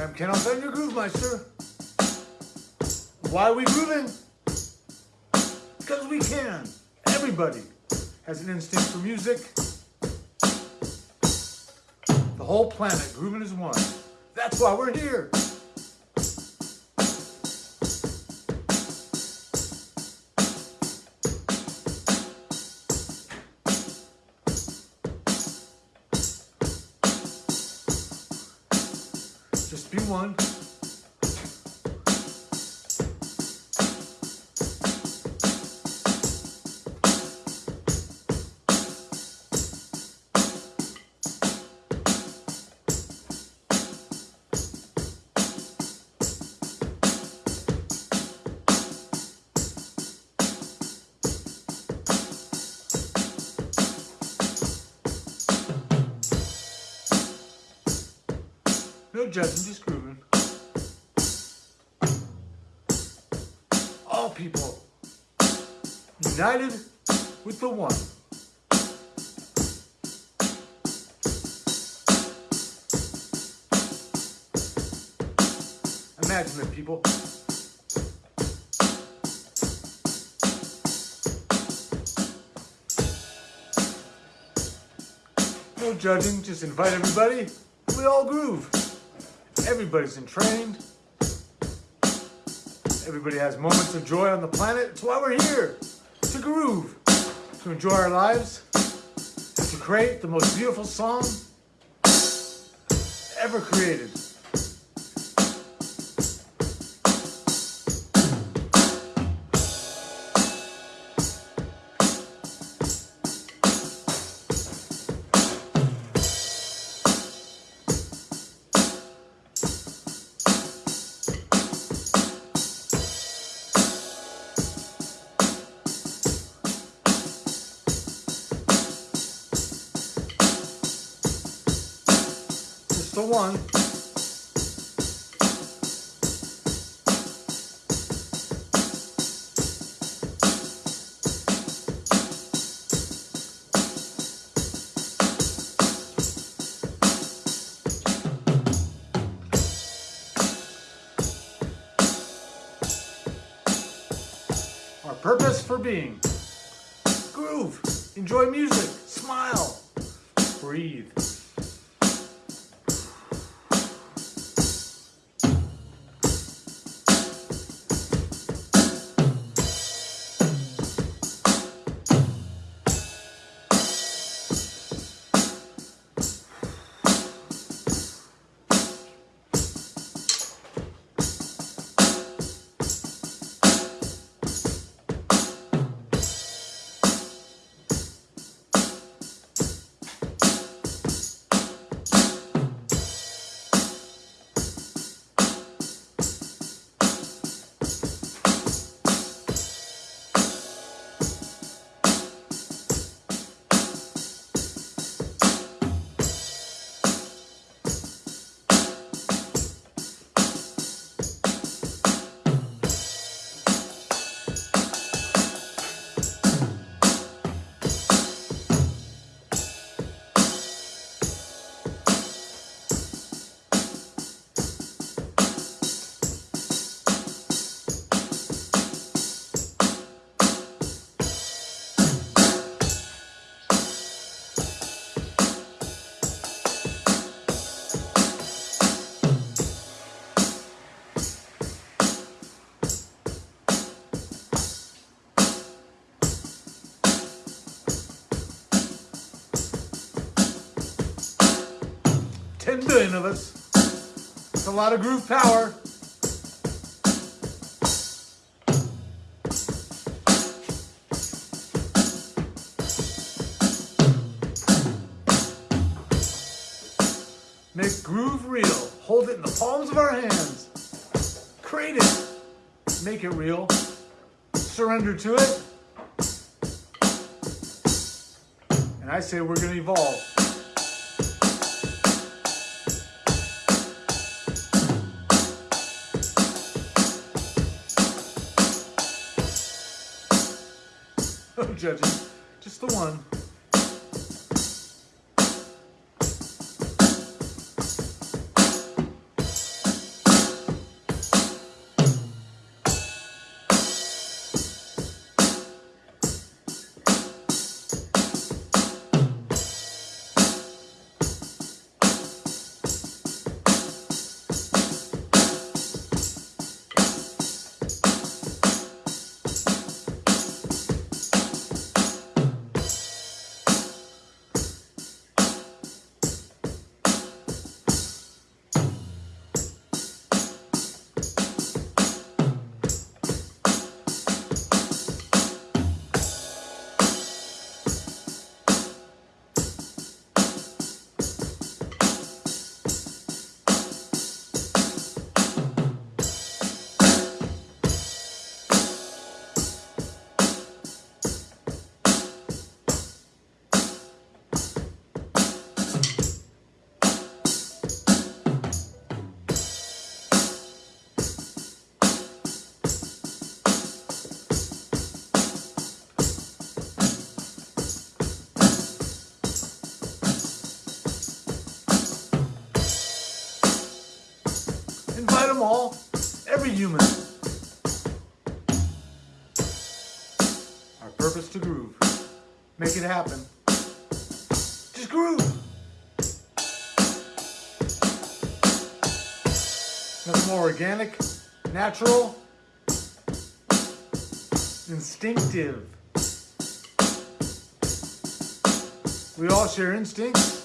I'm Ken Alton, your Groove Meister. Why are we grooving? Because we can. Everybody has an instinct for music. The whole planet, grooving is one. That's why we're here. Just be one. No judging, just grooving. All people united with the one. Imagine it, people. No judging, just invite everybody. We all groove. Everybody's entrained. Everybody has moments of joy on the planet. It's why we're here. To groove. To enjoy our lives. To create the most beautiful song ever created. One. Our purpose for being. Groove. Enjoy music. Smile. Breathe. Billion of us. It's a lot of groove power. Make groove real. Hold it in the palms of our hands. Create it. Make it real. Surrender to it. And I say we're going to evolve. Judging. Just the one. Them all, every human. Our purpose to groove. Make it happen. Just groove. Nothing more organic, natural, instinctive. We all share instincts.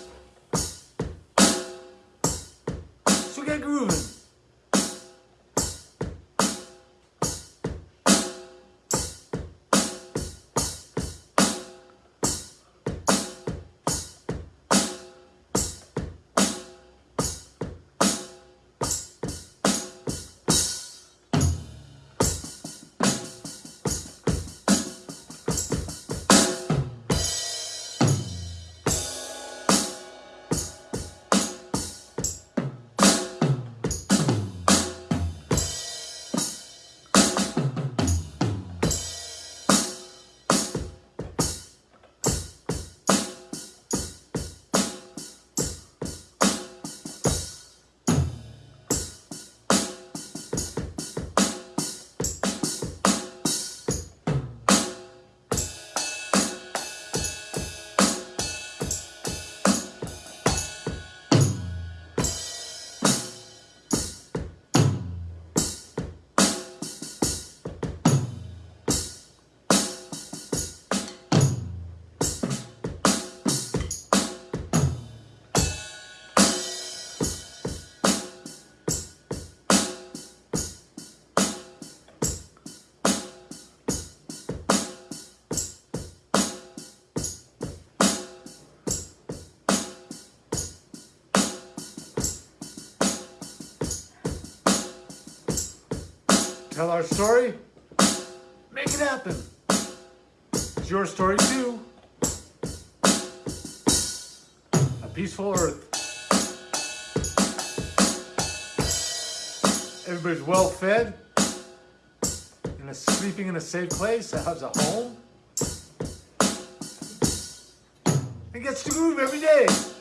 Tell our story. Make it happen. It's your story too. A peaceful earth. Everybody's well fed. And sleeping in a safe place. That has a home. And gets to groove every day.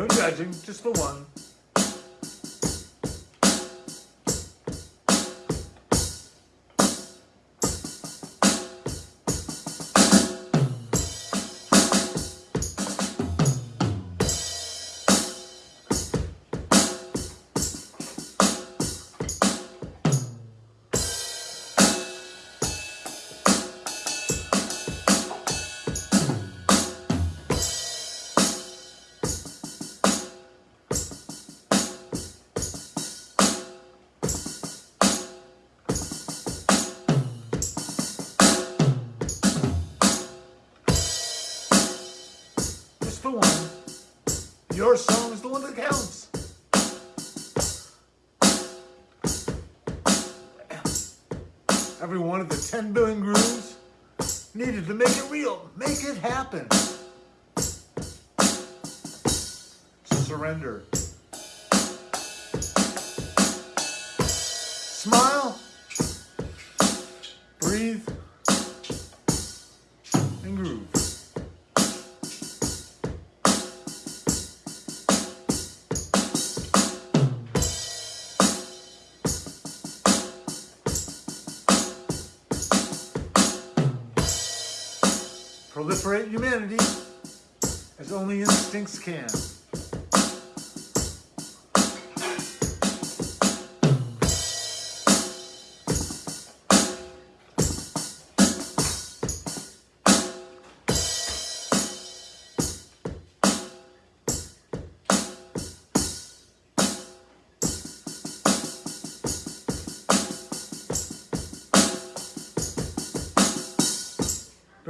No judging, just the one. Every one of the 10 billion grooves needed to make it real. Make it happen. Surrender. Smile. Breathe. Proliferate humanity as only instincts can.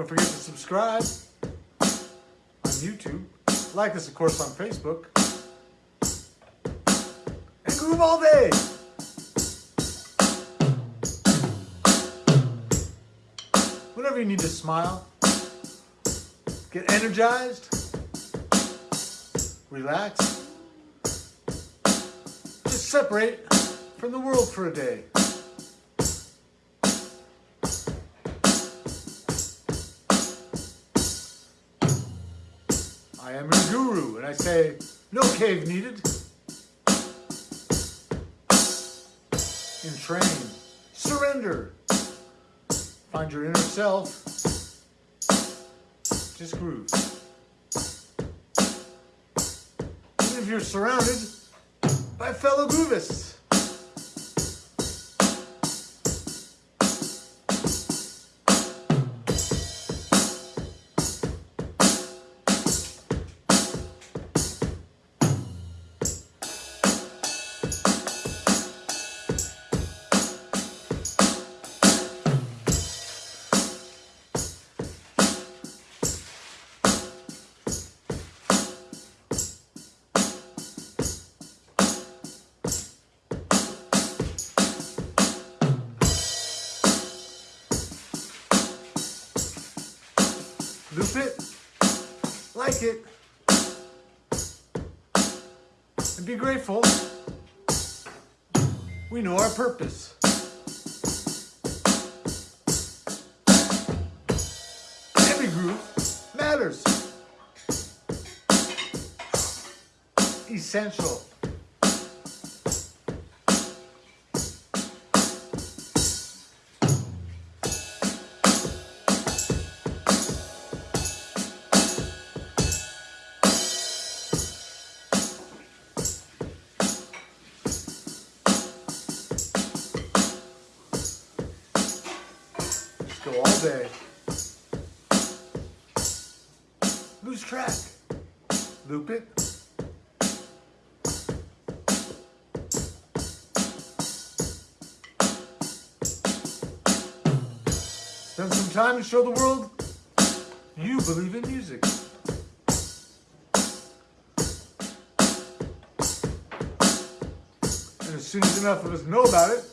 Don't forget to subscribe on YouTube. Like us, of course, on Facebook. And groove all day. Whenever you need to smile, get energized, relax, just separate from the world for a day. And I say, no cave needed. Entrain, surrender, find your inner self, just groove. Even if you're surrounded by fellow groovists. Loop it, like it, and be grateful. We know our purpose. Every groove matters. Essential. Loop. Spend some time to show the world you believe in music. And as soon as enough of us know about it,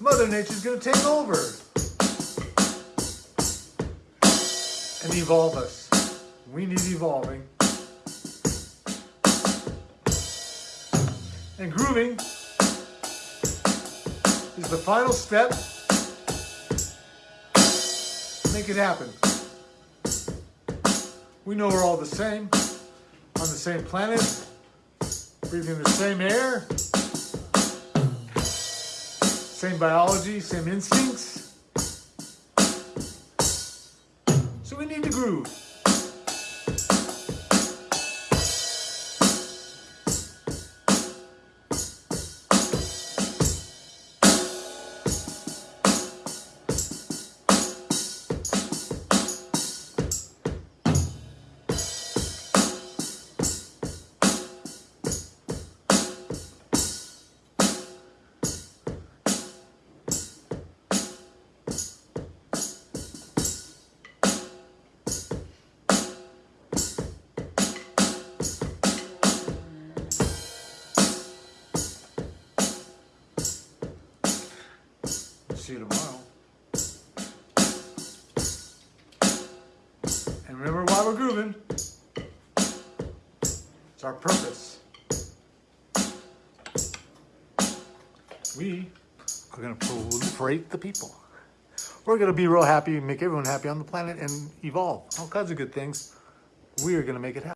Mother Nature's gonna take over and evolve us. We need evolving. And grooving is the final step. Make it happen. We know we're all the same, on the same planet, breathing the same air, same biology, same instincts. So we need to groove. See you tomorrow. And remember why we're grooving. It's our purpose. We are going to proliferate the people. We're going to be real happy, make everyone happy on the planet, and evolve. All kinds of good things. We are going to make it happen.